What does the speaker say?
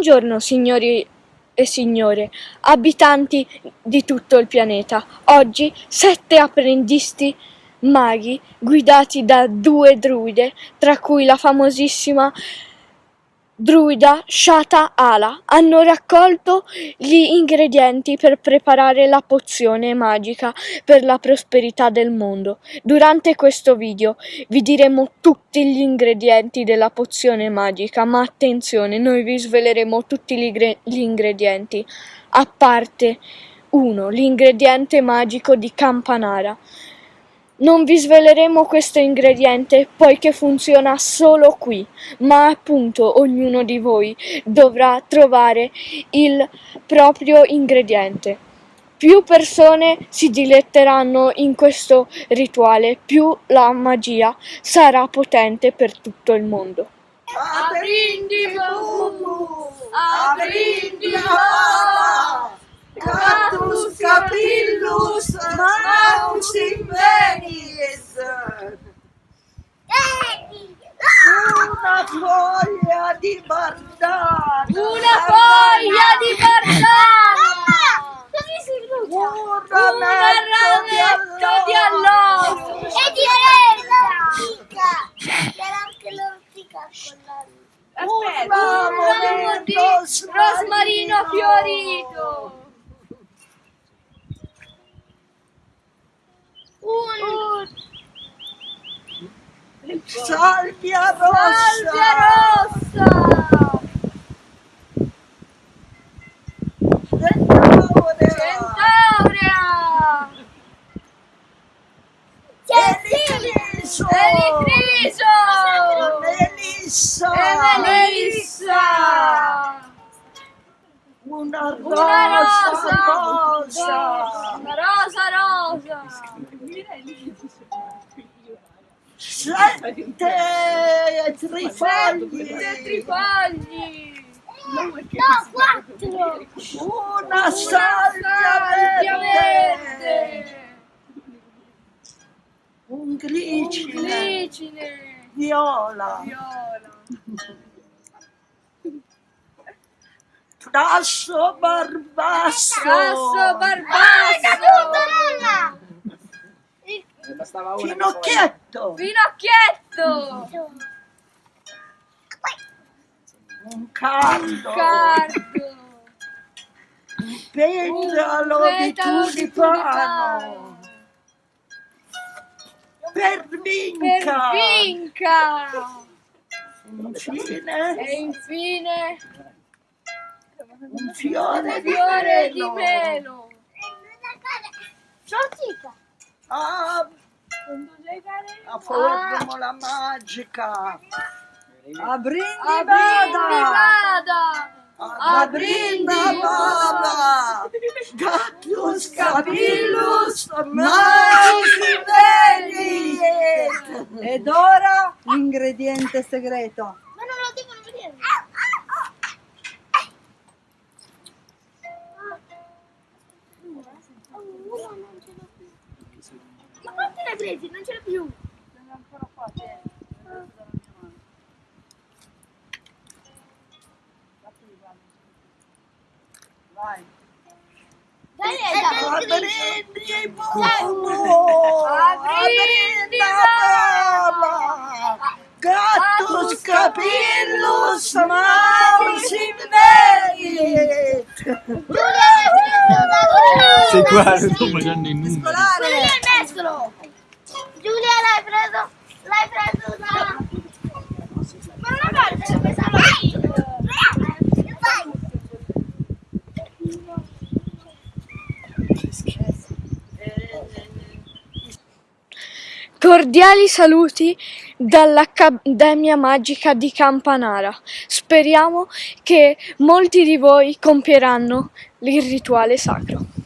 Buongiorno signori e signore, abitanti di tutto il pianeta. Oggi sette apprendisti maghi guidati da due druide, tra cui la famosissima druida Shata Ala, hanno raccolto gli ingredienti per preparare la pozione magica per la prosperità del mondo. Durante questo video vi diremo tutti gli ingredienti della pozione magica, ma attenzione, noi vi sveleremo tutti gli ingredienti, a parte uno, l'ingrediente magico di Campanara. Non vi sveleremo questo ingrediente poiché funziona solo qui, ma appunto ognuno di voi dovrà trovare il proprio ingrediente. Più persone si diletteranno in questo rituale, più la magia sarà potente per tutto il mondo. Aprindi, aprindi, Catus capillus maus Una foglia di bardana. Una foglia di bardana. Un Un rametto di alloro. E di oretta! C'era anche l'ortica con la... Un ramo di rosmarino fiorito. Un... Salvia rossa. Salvia rossa. Centaurea. Centaurea. Elicriso. Elicriso. Melissa. Melissa. Una Una rosa rosa. rosa. Una rosa rosa. Sette trifogli. Sette trifogli. No, quattro! Una salvia Salvia verde. verde. Un glicine. Glicine. Viola. Viola. Tasso barbasso. Grasso barbasso. Bella! Finocchietto. Finocchietto. Un cardo. Cardo. Un petalo Un di petalo di tulipano. Per Per vinca. vinca. Infine E infine un fiore un di fiore di pelo. pelo. Sono zitto! Ah, la formula magica. A brindi Aprindi vada. vada. A brindi vada. Gatus capillus venit. Ed ora l'ingrediente segreto. Presi? Non ce l'ho più! Vai. Dai, A dai, dai, brindi buono. A A brindi brindi vada. Gatus capillus magis venit. Sei qua, sto facendo i numeri. Cordiali saluti dall'Accademia Magica di Campanara. Speriamo che molti di voi compieranno il rituale sacro.